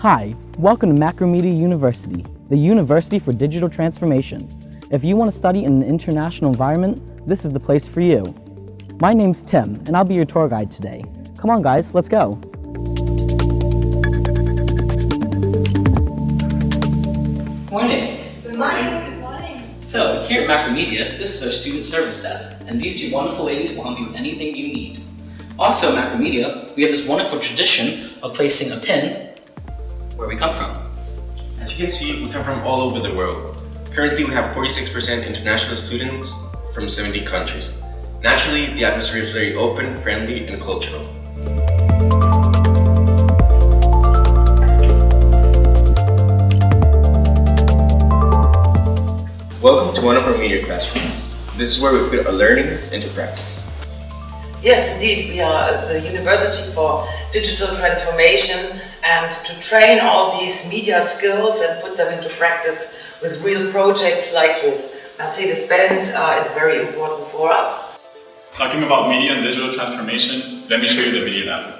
Hi, welcome to Macromedia University, the University for Digital Transformation. If you want to study in an international environment, this is the place for you. My name's Tim, and I'll be your tour guide today. Come on guys, let's go. Morning. Good morning. Good morning. So, here at Macromedia, this is our student service desk, and these two wonderful ladies will help you with anything you need. Also at Macromedia, we have this wonderful tradition of placing a pin where we come from. As you can see, we come from all over the world. Currently, we have 46% international students from 70 countries. Naturally, the atmosphere is very open, friendly, and cultural. Welcome to one of our media classrooms. This is where we put our learnings into practice. Yes, indeed, we are the University for Digital Transformation and to train all these media skills and put them into practice with real projects like this. Mercedes-Benz uh, is very important for us. Talking about media and digital transformation, let me show you the video now.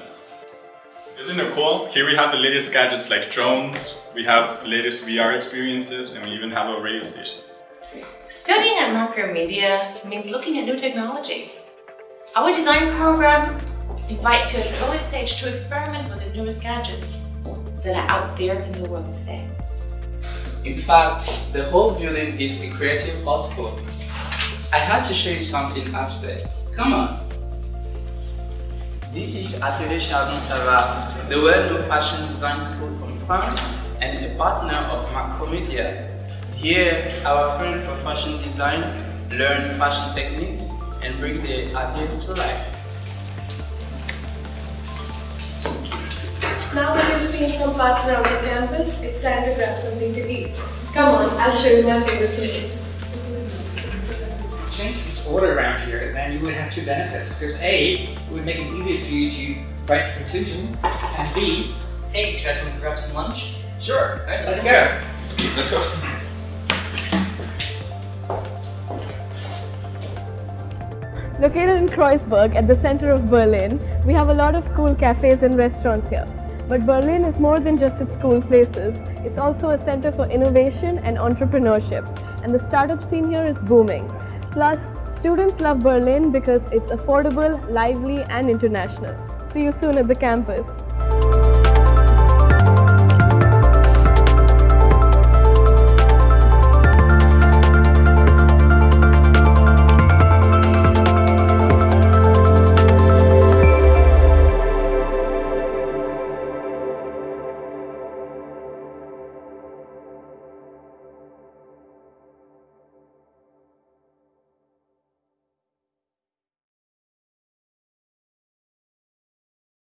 Isn't it cool? Here we have the latest gadgets like drones, we have latest VR experiences, and we even have a radio station. Studying at Macromedia means looking at new technology. Our design program invites you at an early stage to experiment with the newest gadgets that are out there in the world today. In fact, the whole building is a creative hotspot. I had to show you something upstairs. Come on. This is Atelier Chardon Savard, the well-known fashion design school from France and a partner of Macromedia. Here, our friends from fashion design learn fashion techniques and bring their ideas to life. Now that you've seen some parts around the campus, it's time to grab something to eat. Come on, I'll show you my favorite place. change this order around here, and then you would have two benefits. Because A, it would make it easier for you to write the conclusion, and B, Hey, you guys want to grab some lunch? Sure, Let's go. Let's go. Located in Kreuzberg at the center of Berlin, we have a lot of cool cafes and restaurants here. But Berlin is more than just its cool places. It's also a center for innovation and entrepreneurship. And the startup scene here is booming. Plus, students love Berlin because it's affordable, lively and international. See you soon at the campus.